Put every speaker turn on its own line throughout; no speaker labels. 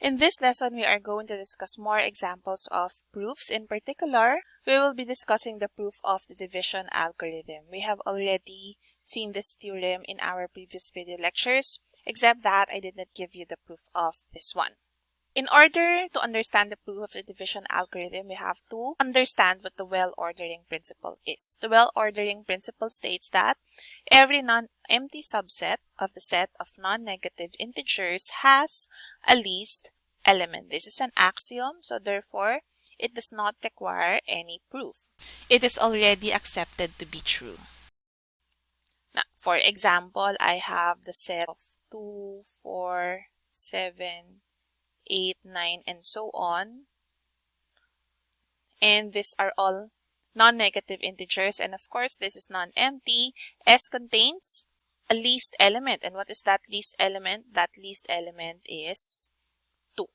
In this lesson, we are going to discuss more examples of proofs. In particular, we will be discussing the proof of the division algorithm. We have already seen this theorem in our previous video lectures, except that I did not give you the proof of this one. In order to understand the proof of the division algorithm, we have to understand what the well-ordering principle is. The well-ordering principle states that every non-empty subset of the set of non-negative integers has a least element. This is an axiom, so therefore, it does not require any proof. It is already accepted to be true. Now, for example, I have the set of 2, 4, 7, 8, 9, and so on. And these are all non-negative integers. And of course, this is non-empty. S contains a least element. And what is that least element? That least element is 2.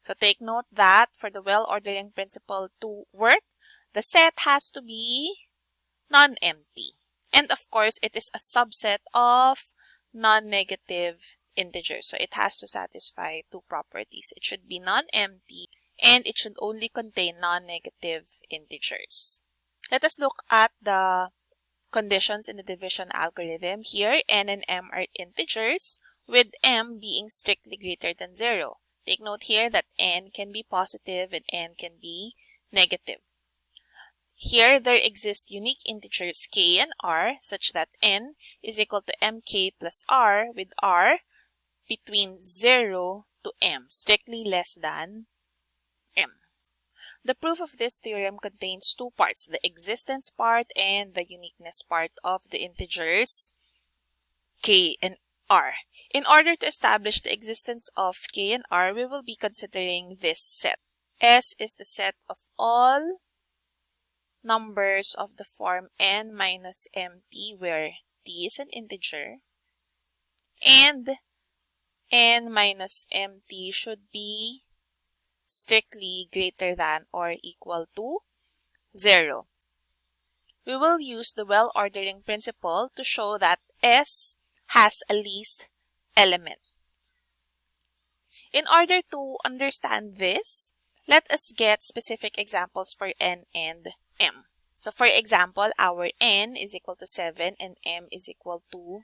So take note that for the well-ordering principle to work, the set has to be non-empty. And of course, it is a subset of non-negative integer. So it has to satisfy two properties. It should be non-empty and it should only contain non-negative integers. Let us look at the conditions in the division algorithm. Here, n and m are integers, with m being strictly greater than 0. Take note here that n can be positive and n can be negative. Here, there exist unique integers k and r such that n is equal to mk plus r with r between 0 to m, strictly less than m. The proof of this theorem contains two parts, the existence part and the uniqueness part of the integers k and r. In order to establish the existence of k and r, we will be considering this set. S is the set of all numbers of the form n minus mt where t is an integer and n minus mt should be strictly greater than or equal to 0. We will use the well-ordering principle to show that S has a least element. In order to understand this, let us get specific examples for n and m. So for example, our n is equal to 7 and m is equal to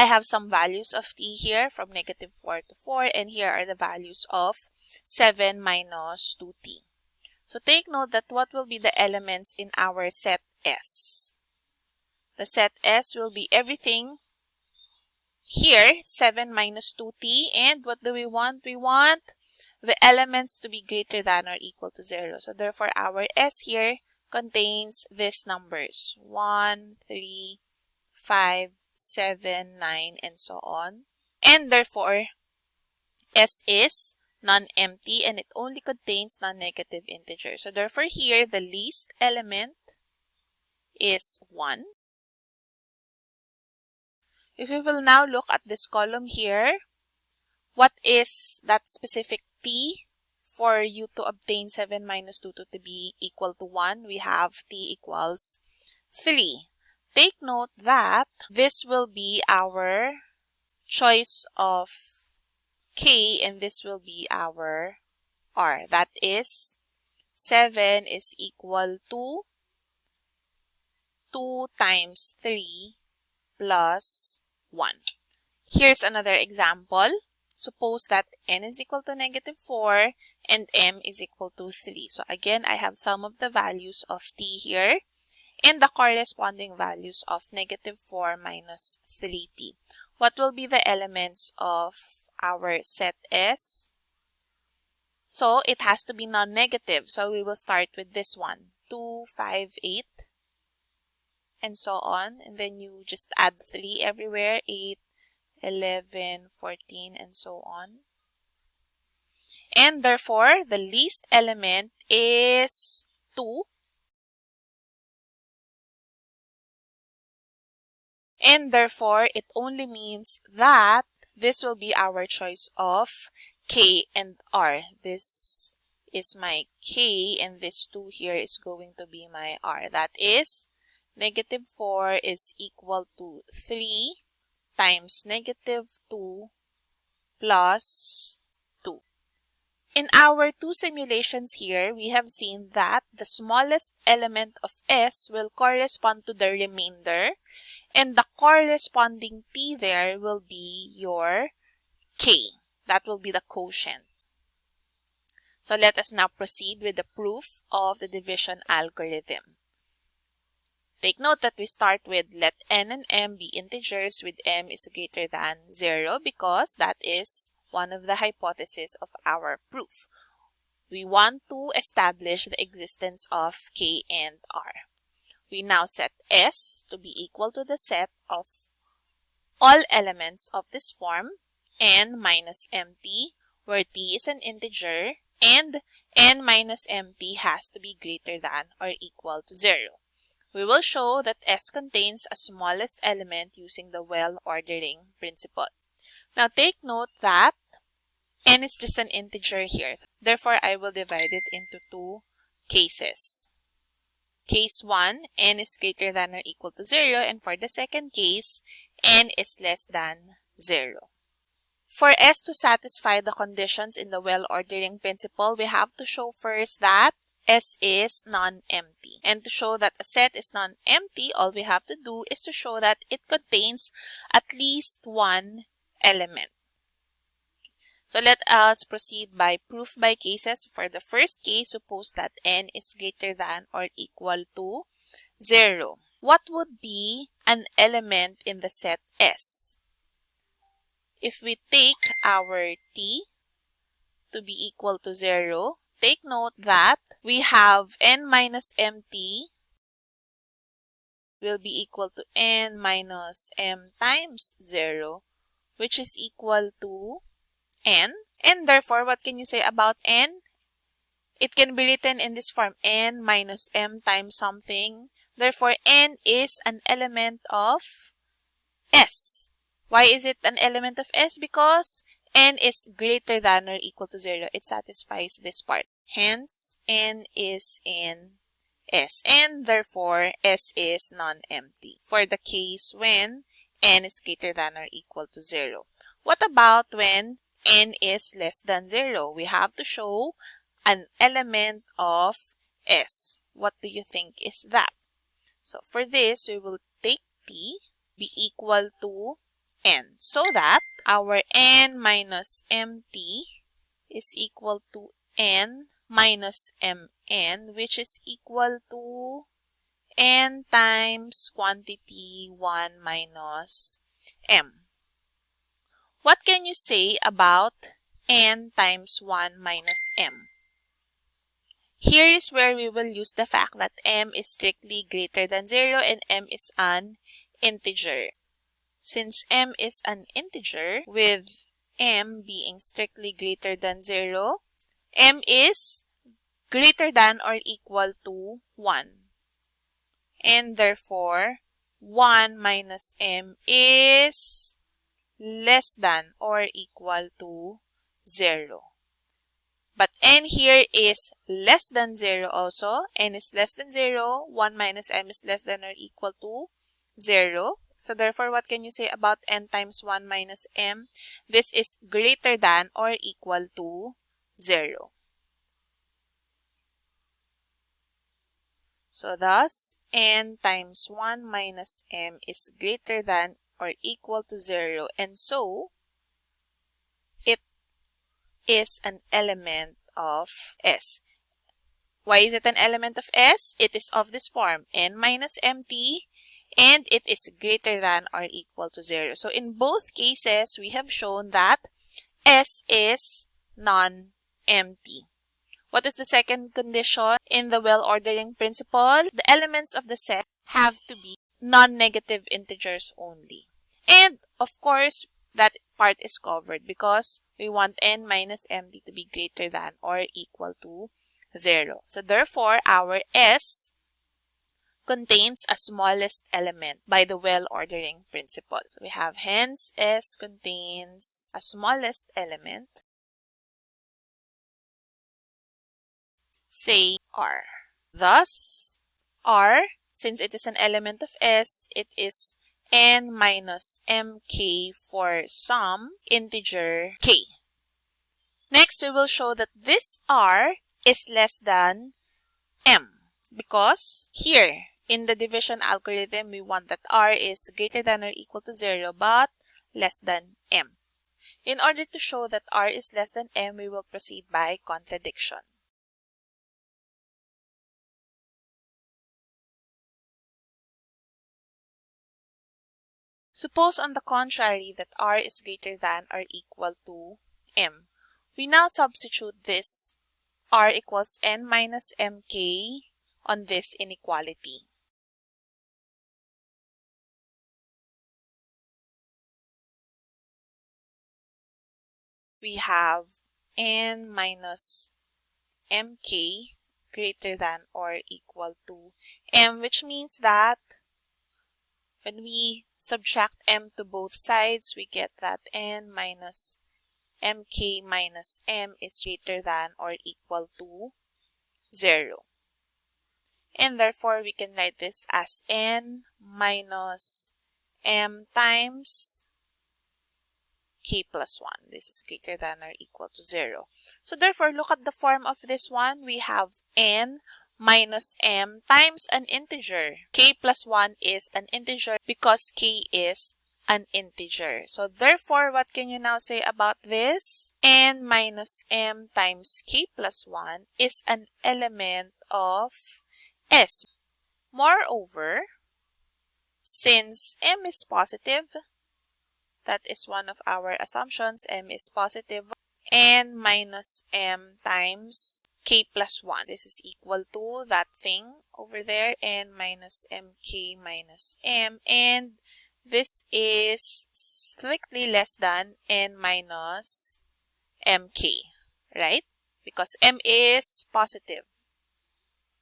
I have some values of t here from negative 4 to 4 and here are the values of 7 minus 2t. So take note that what will be the elements in our set S. The set S will be everything here 7 minus 2t and what do we want? We want the elements to be greater than or equal to 0. So therefore our S here contains these numbers 1, 3, 5, 7, 9, and so on. And therefore, S is non-empty and it only contains non-negative integers. So therefore here, the least element is 1. If we will now look at this column here, what is that specific t for you to obtain 7 minus 2 to be equal to 1? We have t equals 3. Take note that this will be our choice of K and this will be our R. That is 7 is equal to 2 times 3 plus 1. Here's another example. Suppose that n is equal to negative 4 and m is equal to 3. So again, I have some of the values of t here and the corresponding values of negative 4 minus 3t. What will be the elements of our set S? So it has to be non-negative. So we will start with this one. 2, 5, 8, and so on. And then you just add 3 everywhere. 8, 11, 14, and so on. And therefore, the least element is 2 and therefore it only means that this will be our choice of K and R. This is my K and this 2 here is going to be my R. That is negative 4 is equal to 3 times negative 2 plus 2. In our two simulations here, we have seen that the smallest element of S will correspond to the remainder and the corresponding T there will be your K. That will be the quotient. So let us now proceed with the proof of the division algorithm. Take note that we start with let n and m be integers with m is greater than 0 because that is one of the hypotheses of our proof. We want to establish the existence of k and r. We now set S to be equal to the set of all elements of this form n minus mt where t is an integer and n minus mt has to be greater than or equal to 0. We will show that S contains a smallest element using the well ordering principle. Now take note that n is just an integer here. Therefore, I will divide it into two cases. Case 1, n is greater than or equal to 0 and for the second case, n is less than 0. For S to satisfy the conditions in the well ordering principle, we have to show first that S is non-empty. And to show that a set is non-empty, all we have to do is to show that it contains at least one element. So let us proceed by proof by cases. For the first case, suppose that n is greater than or equal to 0. What would be an element in the set S? If we take our t to be equal to 0, take note that we have n minus mt will be equal to n minus m times 0 which is equal to n. And therefore, what can you say about n? It can be written in this form, n minus m times something. Therefore, n is an element of S. Why is it an element of S? Because n is greater than or equal to 0. It satisfies this part. Hence, n is in S. And therefore, S is non-empty for the case when n is greater than or equal to 0. What about when n is less than 0? We have to show an element of S. What do you think is that? So for this, we will take t be equal to n so that our n minus mt is equal to n minus mn which is equal to n times quantity 1 minus m. What can you say about n times 1 minus m? Here is where we will use the fact that m is strictly greater than 0 and m is an integer. Since m is an integer, with m being strictly greater than 0, m is greater than or equal to 1. And therefore, 1 minus m is less than or equal to 0. But n here is less than 0 also. n is less than 0. 1 minus m is less than or equal to 0. So therefore, what can you say about n times 1 minus m? This is greater than or equal to 0. So thus, n times 1 minus m is greater than or equal to 0. And so, it is an element of S. Why is it an element of S? It is of this form, n minus mt and it is greater than or equal to 0. So in both cases, we have shown that S is non-empty. What is the second condition in the well ordering principle? The elements of the set have to be non-negative integers only. And of course, that part is covered because we want n minus mt to be greater than or equal to 0. So therefore, our S contains a smallest element by the well ordering principle. So we have hence S contains a smallest element, say R. Thus, R, since it is an element of S, it is n minus mk for some integer k. Next, we will show that this r is less than m because here in the division algorithm, we want that r is greater than or equal to 0 but less than m. In order to show that r is less than m, we will proceed by contradiction. Suppose on the contrary that r is greater than or equal to m. We now substitute this r equals n minus mk on this inequality. We have n minus mk greater than or equal to m which means that when we subtract m to both sides we get that n minus mk minus m is greater than or equal to 0. And therefore, we can write this as n minus m times k plus 1. This is greater than or equal to 0. So therefore, look at the form of this one. We have n minus m times an integer. k plus 1 is an integer because k is an integer. So therefore, what can you now say about this? n minus m times k plus 1 is an element of S. Moreover, since m is positive, that is one of our assumptions, m is positive, n minus m times k plus 1. This is equal to that thing over there, n minus mk minus m, and this is strictly less than n minus mk, right? Because m is positive.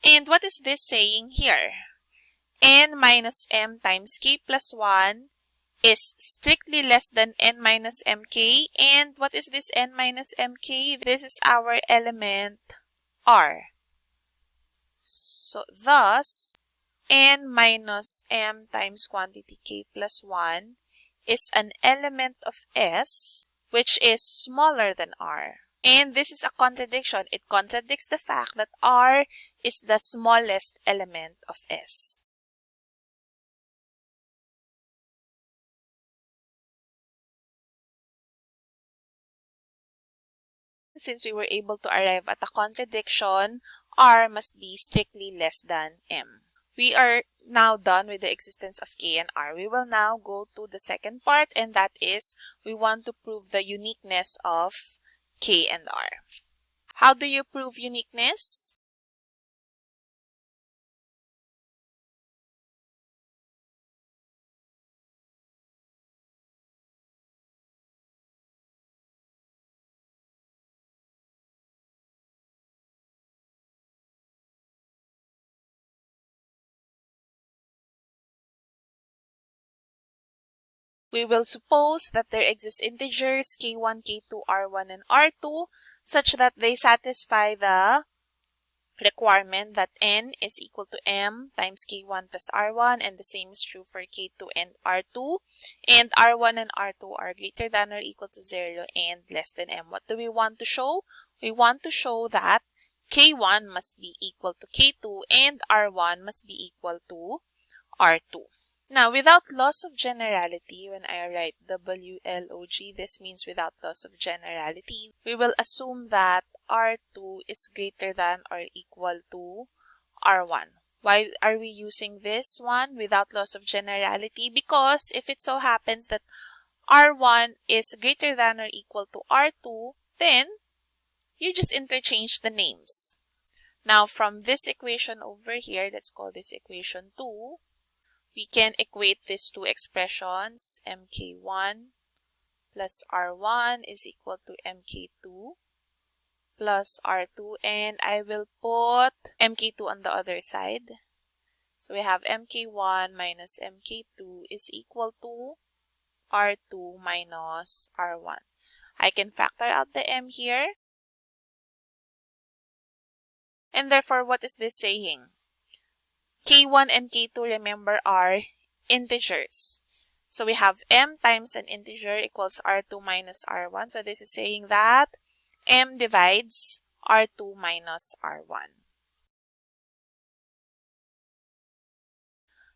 And what is this saying here? n minus m times k plus 1 is strictly less than n minus mk. And what is this n minus mk? This is our element r. So thus, n minus m times quantity k plus 1 is an element of S which is smaller than r. And this is a contradiction. It contradicts the fact that r is the smallest element of S. Since we were able to arrive at a contradiction, r must be strictly less than m. We are now done with the existence of K and R. We will now go to the second part and that is we want to prove the uniqueness of K and R. How do you prove uniqueness? We will suppose that there exist integers k1, k2, r1, and r2 such that they satisfy the requirement that n is equal to m times k1 plus r1 and the same is true for k2 and r2 and r1 and r2 are greater than or equal to 0 and less than m. What do we want to show? We want to show that k1 must be equal to k2 and r1 must be equal to r2. Now, without loss of generality, when I write WLOG, this means without loss of generality, we will assume that R2 is greater than or equal to R1. Why are we using this one without loss of generality? Because if it so happens that R1 is greater than or equal to R2, then you just interchange the names. Now, from this equation over here, let's call this equation 2, we can equate these two expressions mk1 plus r1 is equal to mk2 plus r2 and I will put mk2 on the other side. So we have mk1 minus mk2 is equal to r2 minus r1. I can factor out the m here. And therefore, what is this saying? K1 and K2, remember, are integers. So we have m times an integer equals r2 minus r1. So this is saying that m divides R2 minus R1.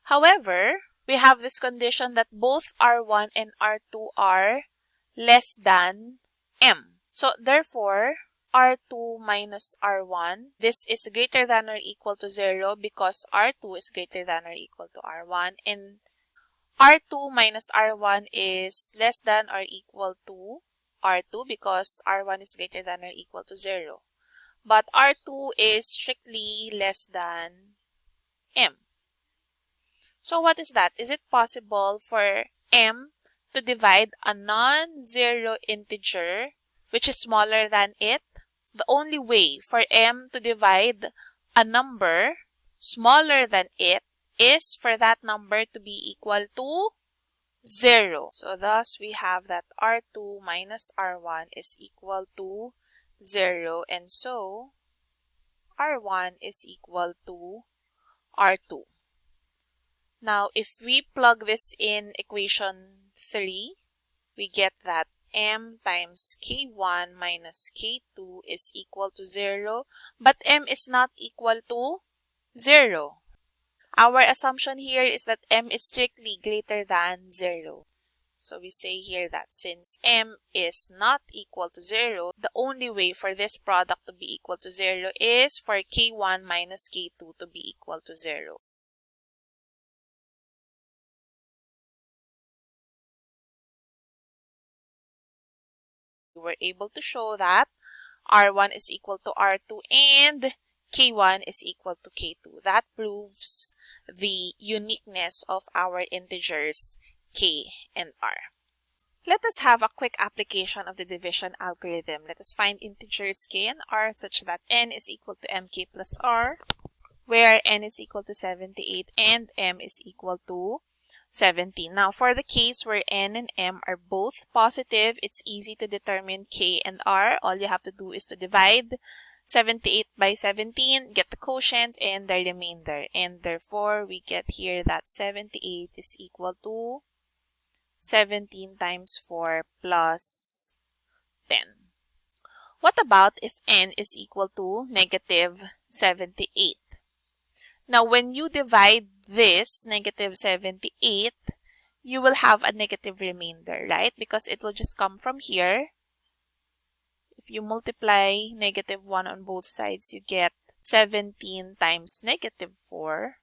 However, we have this condition that both R1 and R2 are less than M. So therefore, R2 minus R1, this is greater than or equal to 0 because R2 is greater than or equal to R1 and R2 minus R1 is less than or equal to R2 because R1 is greater than or equal to 0. But R2 is strictly less than M. So what is that? Is it possible for m to divide a non-zero integer which is smaller than it? The only way for m to divide a number smaller than it is for that number to be equal to 0. So thus we have that R2 minus R1 is equal to 0 and so R1 is equal to R2. Now, if we plug this in equation 3, we get that m times k1 minus k2 is equal to 0, but m is not equal to 0. Our assumption here is that m is strictly greater than 0. So we say here that since m is not equal to 0, the only way for this product to be equal to 0 is for k1 minus k2 to be equal to 0. We were able to show that R1 is equal to R2 and K1 is equal to K2. That proves the uniqueness of our integers K and R. Let us have a quick application of the division algorithm. Let us find integers K and R such that N is equal to MK plus R, where N is equal to 78 and M is equal to 17. Now, for the case where n and m are both positive, it's easy to determine k and r. All you have to do is to divide 78 by 17, get the quotient and the remainder. And therefore, we get here that 78 is equal to 17 times 4 plus 10. What about if n is equal to negative 78? Now, when you divide this, negative 78, you will have a negative remainder, right? Because it will just come from here. If you multiply negative 1 on both sides, you get 17 times negative 4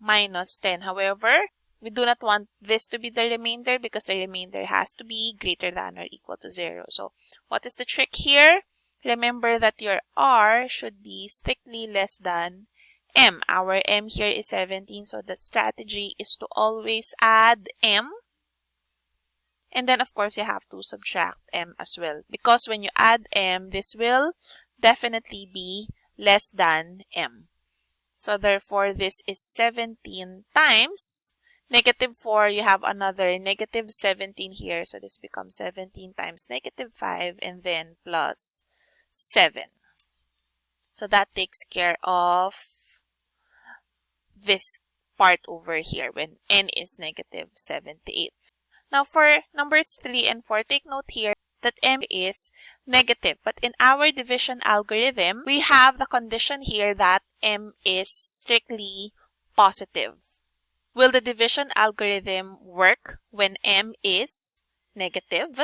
minus 10. However, we do not want this to be the remainder because the remainder has to be greater than or equal to 0. So what is the trick here? Remember that your r should be strictly less than m. Our m here is 17, so the strategy is to always add m. And then, of course, you have to subtract m as well. Because when you add m, this will definitely be less than m. So therefore, this is 17 times negative 4. You have another negative 17 here. So this becomes 17 times negative 5 and then plus 7. So that takes care of this part over here when n is negative 78. Now for numbers 3 and 4, take note here that m is negative. But in our division algorithm, we have the condition here that m is strictly positive. Will the division algorithm work when m is negative?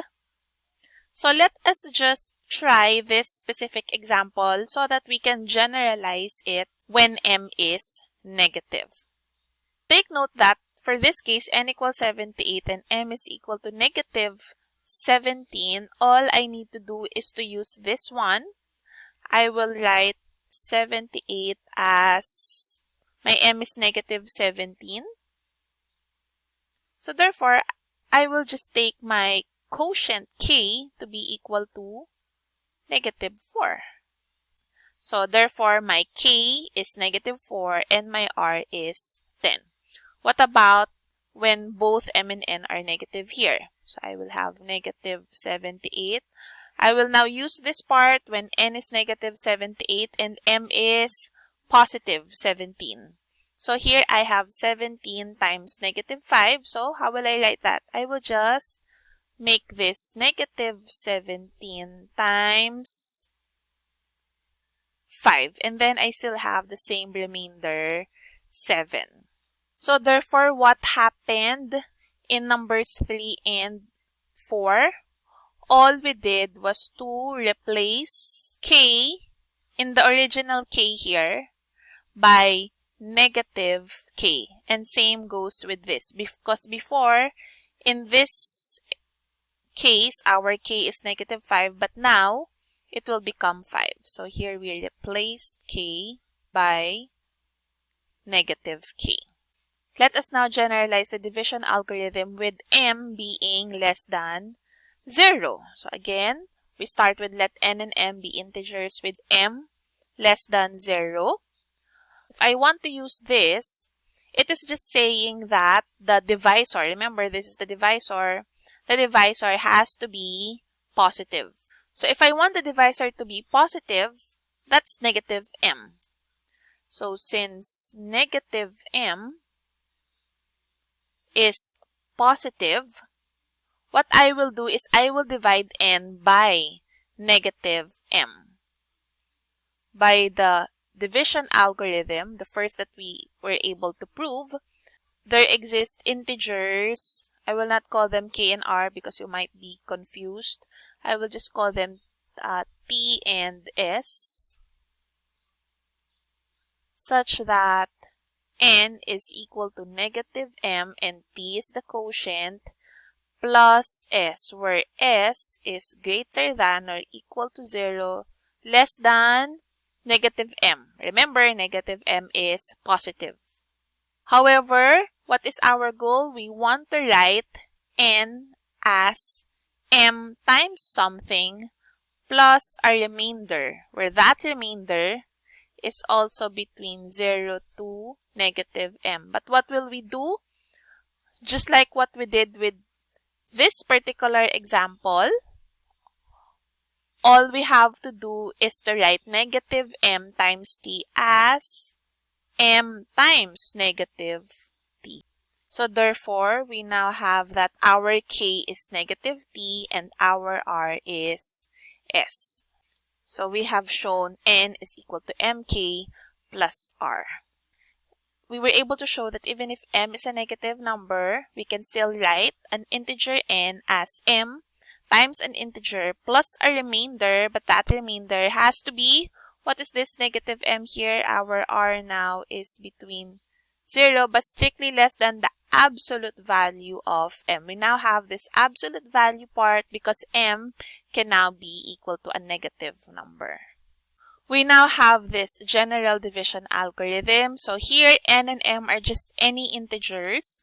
So let us just try this specific example so that we can generalize it when m is negative. Take note that for this case, n equals 78 and m is equal to negative 17. All I need to do is to use this one. I will write 78 as my m is negative 17. So therefore, I will just take my quotient k to be equal to negative 4. So therefore, my k is negative 4 and my r is 10. What about when both m and n are negative here? So I will have negative 78. I will now use this part when n is negative 78 and m is positive 17. So here I have 17 times negative 5. So how will I write that? I will just make this negative 17 times 5. And then I still have the same remainder, 7. So therefore, what happened in numbers 3 and 4? All we did was to replace k in the original k here by negative k. And same goes with this because before in this case our k is negative 5 but now it will become 5. So here we replace k by negative k. Let us now generalize the division algorithm with m being less than 0. So again, we start with let n and m be integers with m less than 0. If I want to use this, it is just saying that the divisor, remember this is the divisor, the divisor has to be positive. So if I want the divisor to be positive, that's negative m. So since negative m is positive, what I will do is I will divide n by negative m. By the division algorithm, the first that we were able to prove, there exist integers. I will not call them k and r because you might be confused. I will just call them uh, t and s such that n is equal to negative m and t is the quotient plus s where s is greater than or equal to 0 less than negative m. Remember, negative m is positive. However, what is our goal? We want to write n as m times something plus a remainder, where that remainder is also between 0 to negative m. But what will we do? Just like what we did with this particular example, all we have to do is to write negative m times t as m times negative. So therefore, we now have that our k is negative t and our r is s. So we have shown n is equal to mk plus r. We were able to show that even if m is a negative number, we can still write an integer n as m times an integer plus a remainder, but that remainder has to be, what is this negative m here? Our r now is between 0 but strictly less than the absolute value of m. We now have this absolute value part because m can now be equal to a negative number. We now have this general division algorithm. So here n and m are just any integers.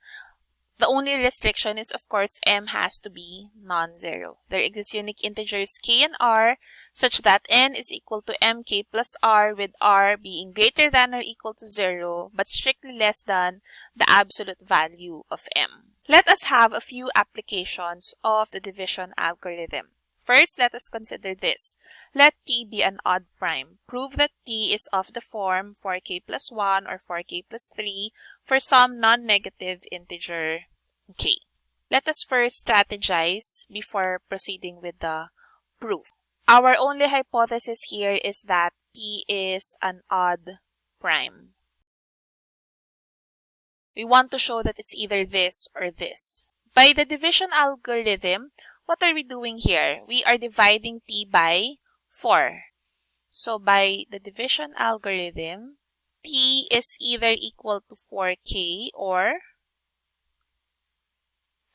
The only restriction is, of course, m has to be non-zero. There exist unique integers k and r such that n is equal to mk plus r with r being greater than or equal to 0 but strictly less than the absolute value of m. Let us have a few applications of the division algorithm. First, let us consider this. Let p be an odd prime. Prove that p is of the form 4k plus 1 or 4k plus 3 for some non-negative integer k. Let us first strategize before proceeding with the proof. Our only hypothesis here is that p is an odd prime. We want to show that it's either this or this. By the division algorithm, what are we doing here? We are dividing p by 4. So by the division algorithm, p is either equal to 4k or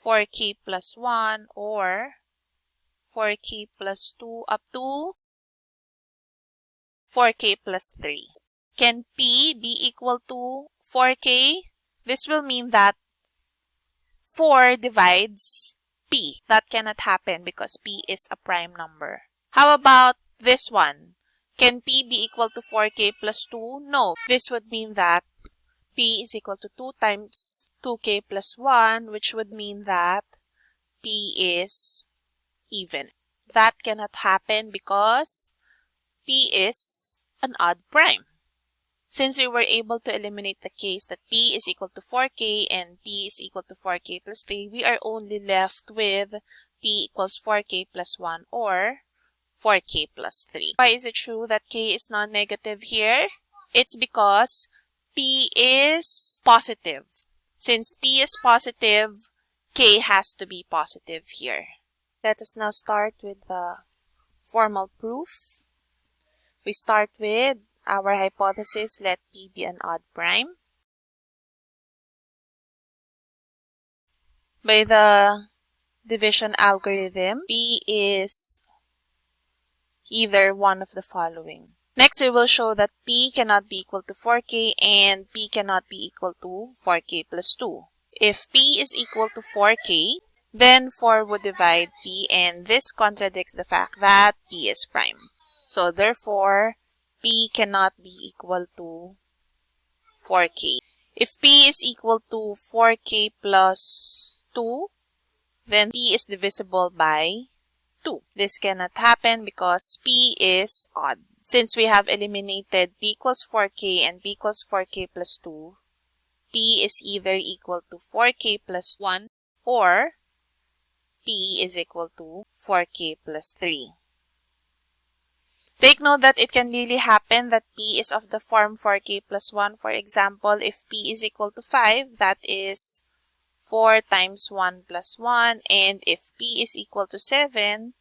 4k plus 1 or 4k plus 2 up to 4k plus 3. Can p be equal to 4k? This will mean that 4 divides p. That cannot happen because p is a prime number. How about this one? Can p be equal to 4k plus 2? No. This would mean that p is equal to 2 times 2k plus 1, which would mean that p is even. That cannot happen because p is an odd prime. Since we were able to eliminate the case that p is equal to 4k and p is equal to 4k plus 3, we are only left with p equals 4k plus 1 or 4k plus 3. Why is it true that k is non-negative here? It's because p is positive. Since p is positive, k has to be positive here. Let us now start with the formal proof. We start with our hypothesis, let p be an odd prime. By the division algorithm, p is either one of the following. Next, we will show that p cannot be equal to 4k and p cannot be equal to 4k plus 2. If p is equal to 4k, then 4 would divide p and this contradicts the fact that p is prime. So therefore, p cannot be equal to 4k. If p is equal to 4k plus 2, then p is divisible by 2. This cannot happen because p is odd. Since we have eliminated b equals 4k and b equals 4k plus 2, p is either equal to 4k plus 1 or p is equal to 4k plus 3. Take note that it can really happen that p is of the form 4k plus 1. For example, if p is equal to 5, that is 4 times 1 plus 1. And if p is equal to 7,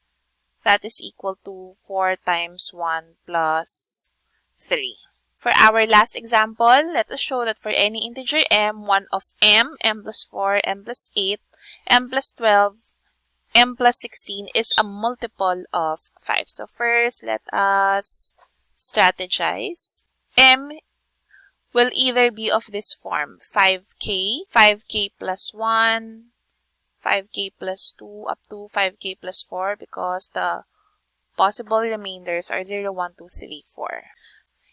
that is equal to 4 times 1 plus 3. For our last example, let us show that for any integer m, 1 of m, m plus 4, m plus 8, m plus 12, m plus 16 is a multiple of 5. So first, let us strategize. m will either be of this form, 5k, 5k plus 1, 5k plus 2, up to 5k plus 4 because the possible remainders are 0, 1, 2, 3, 4.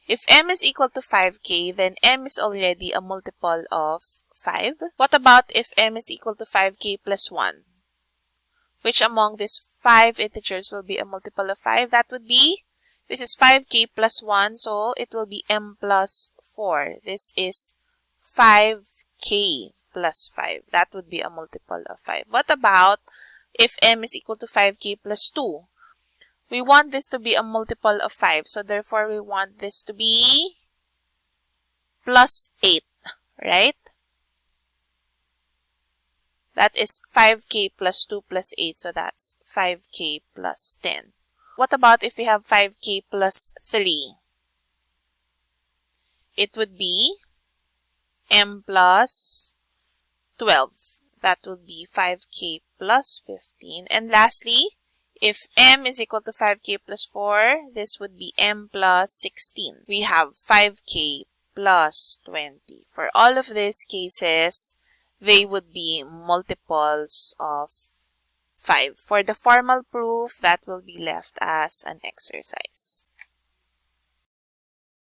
If m is equal to 5k, then m is already a multiple of 5. What about if m is equal to 5k plus 1? Which among these 5 integers will be a multiple of 5? That would be, this is 5k plus 1, so it will be m plus 4. This is 5k plus 5. That would be a multiple of 5. What about if m is equal to 5k plus 2? We want this to be a multiple of 5. So therefore, we want this to be plus 8, right? That is 5k plus 2 plus 8. So that's 5k plus 10. What about if we have 5k plus 3? It would be m plus 12. That would be 5k plus 15. And lastly, if m is equal to 5k plus 4, this would be m plus 16. We have 5k plus 20. For all of these cases, they would be multiples of 5. For the formal proof, that will be left as an exercise.